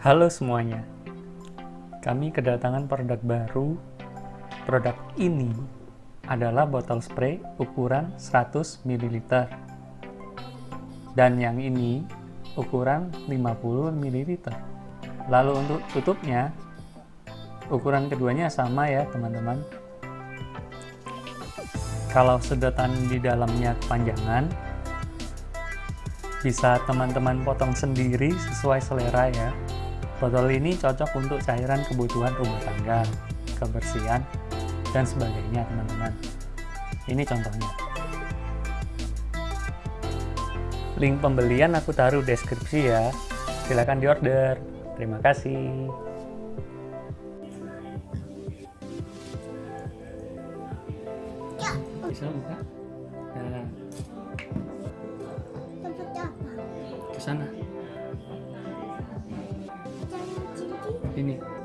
Halo semuanya, kami kedatangan produk baru. Produk ini adalah botol spray ukuran 100 ml. Dan yang ini ukuran 50 ml. Lalu untuk tutupnya, ukuran keduanya sama ya teman-teman. Kalau sedotan di dalamnya kepanjangan, bisa teman-teman potong sendiri sesuai selera ya. Botol ini cocok untuk cairan kebutuhan rumah tangga, kebersihan, dan sebagainya teman-teman. Ini contohnya. Link pembelian aku taruh deskripsi ya. Silahkan diorder. Terima kasih. Bisa buka? Nah, ke sana. 给你。